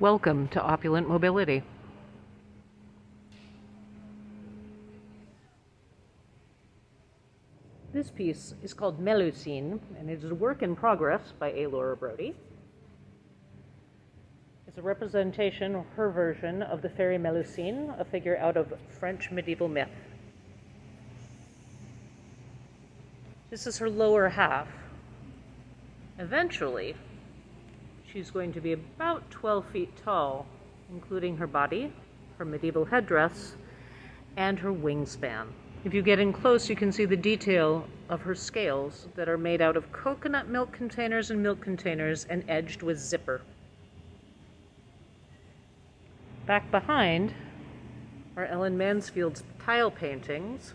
Welcome to Opulent Mobility. This piece is called Melusine, and it is a work in progress by A. Laura Brody. It's a representation, her version, of the fairy Melusine, a figure out of French medieval myth. This is her lower half. Eventually, she's going to be about 12 feet tall, including her body, her medieval headdress, and her wingspan. If you get in close, you can see the detail of her scales that are made out of coconut milk containers and milk containers and edged with zipper. Back behind are Ellen Mansfield's tile paintings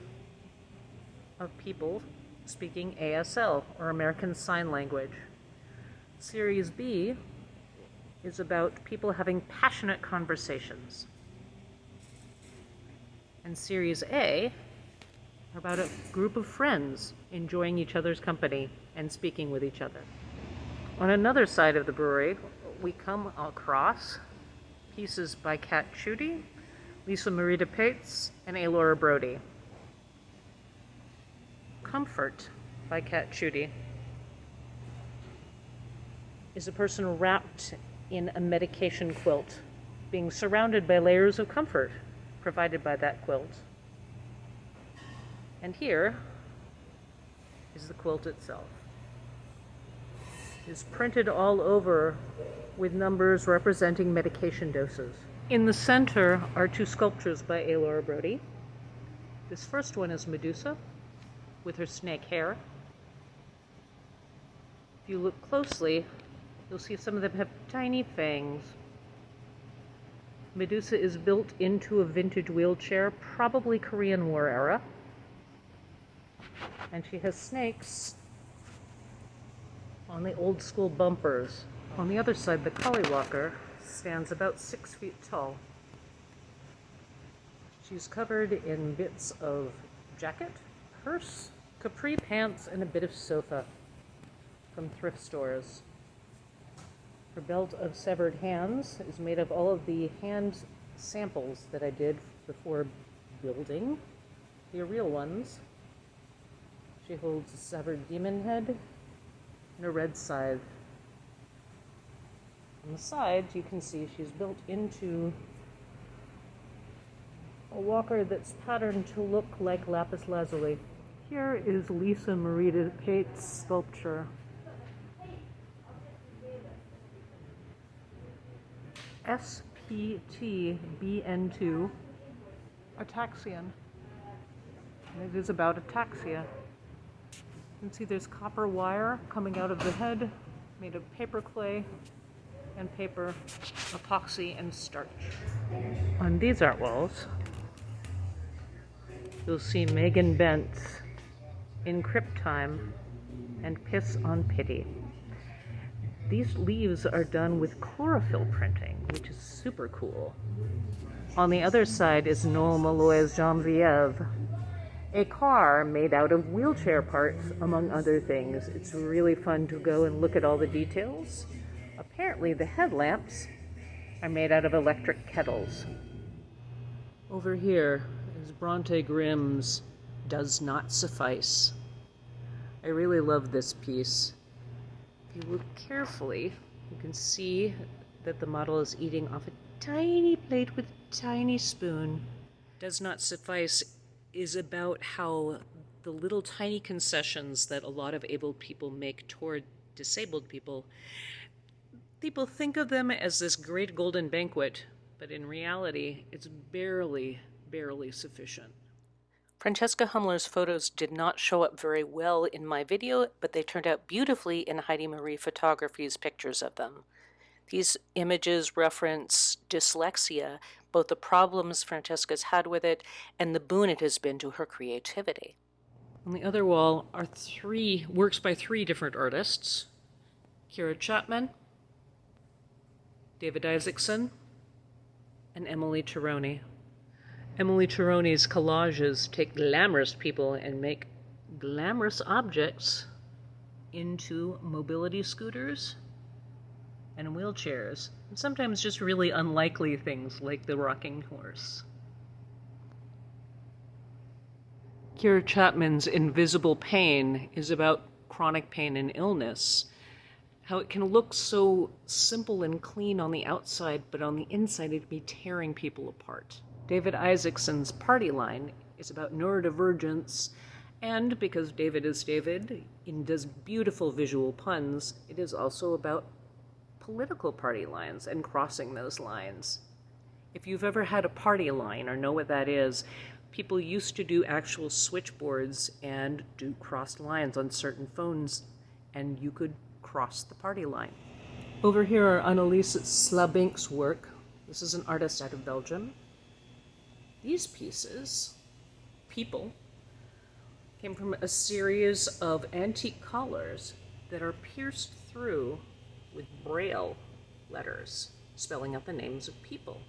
of people speaking ASL, or American Sign Language. Series B is about people having passionate conversations. And Series A are about a group of friends enjoying each other's company and speaking with each other. On another side of the brewery, we come across pieces by Kat Chudy, Lisa Marita Pates, and A. Laura Brody. Comfort by Kat Chudy is a person wrapped in a medication quilt, being surrounded by layers of comfort provided by that quilt. And here is the quilt itself. It's printed all over with numbers representing medication doses. In the center are two sculptures by A. Laura Brody. This first one is Medusa with her snake hair. If you look closely, you'll see some of them have tiny fangs. Medusa is built into a vintage wheelchair, probably Korean War era. And she has snakes on the old school bumpers. On the other side, the Kali walker stands about six feet tall. She's covered in bits of jacket, purse, capri pants, and a bit of sofa from thrift stores. Her belt of severed hands is made of all of the hand samples that I did before building the real ones. She holds a severed demon head and a red scythe. On the sides, you can see she's built into a walker that's patterned to look like lapis lazuli. Here is Lisa Marita Pate's sculpture. SPTBN2 Ataxian. And it is about ataxia. You can see there's copper wire coming out of the head made of paper clay and paper, epoxy, and starch. On these art walls, you'll see Megan Bent's in Crypt Time and Piss on Pity. These leaves are done with chlorophyll printing, which is super cool. On the other side is Noel Malloy's Genevieve, a car made out of wheelchair parts, among other things. It's really fun to go and look at all the details. Apparently, the headlamps are made out of electric kettles. Over here is Bronte Grimm's Does Not Suffice. I really love this piece. You look carefully, you can see that the model is eating off a tiny plate with a tiny spoon. Does Not Suffice is about how the little tiny concessions that a lot of able people make toward disabled people, people think of them as this great golden banquet, but in reality, it's barely, barely sufficient. Francesca Humler's photos did not show up very well in my video, but they turned out beautifully in Heidi Marie Photography's pictures of them. These images reference dyslexia, both the problems Francesca's had with it and the boon it has been to her creativity. On the other wall are three works by three different artists Kira Chapman, David Isaacson, and Emily Tironi. Emily Tironi's collages take glamorous people and make glamorous objects into mobility scooters and wheelchairs, and sometimes just really unlikely things like the rocking horse. Kiera Chapman's Invisible Pain is about chronic pain and illness. How it can look so simple and clean on the outside, but on the inside it can be tearing people apart. David Isaacson's Party Line is about neurodivergence, and because David is David and does beautiful visual puns, it is also about political party lines and crossing those lines. If you've ever had a party line or know what that is, people used to do actual switchboards and do crossed lines on certain phones, and you could cross the party line. Over here are Annelies Slabink's work. This is an artist out of Belgium. These pieces, people, came from a series of antique collars that are pierced through with braille letters, spelling out the names of people.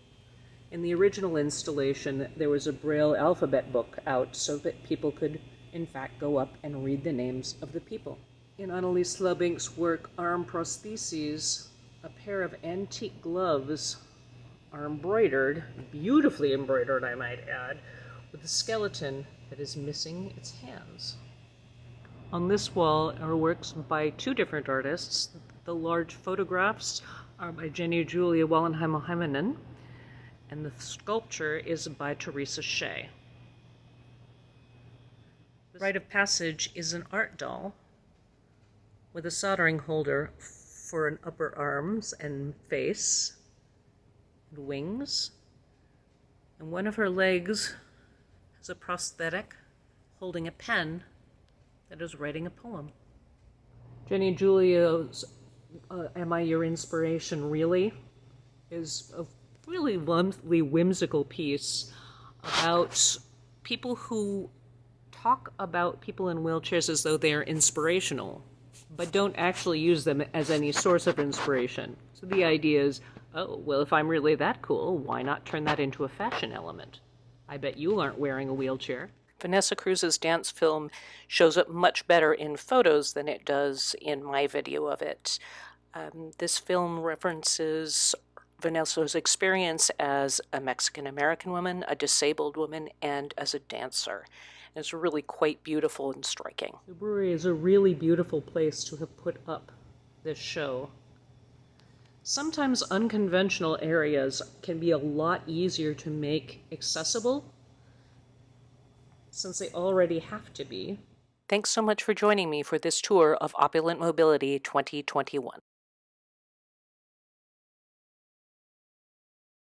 In the original installation, there was a Braille alphabet book out so that people could, in fact, go up and read the names of the people. In Annelies Slabink's work, Arm Prostheses, a pair of antique gloves are embroidered, beautifully embroidered, I might add, with a skeleton that is missing its hands. On this wall are works by two different artists. The large photographs are by Jenny Julia Wallenheim and the sculpture is by Teresa Shea. The rite of passage is an art doll with a soldering holder for an upper arms and face wings. And one of her legs has a prosthetic holding a pen that is writing a poem. Jenny Julia's uh, Am I Your Inspiration Really? is a really lovely, whimsical piece about people who talk about people in wheelchairs as though they are inspirational, but don't actually use them as any source of inspiration. So the idea is, oh, well, if I'm really that cool, why not turn that into a fashion element? I bet you aren't wearing a wheelchair. Vanessa Cruz's dance film shows up much better in photos than it does in my video of it. Um, this film references Vanessa's experience as a Mexican American woman, a disabled woman, and as a dancer. And it's really quite beautiful and striking. The brewery is a really beautiful place to have put up this show. Sometimes unconventional areas can be a lot easier to make accessible since they already have to be. Thanks so much for joining me for this tour of Opulent Mobility 2021.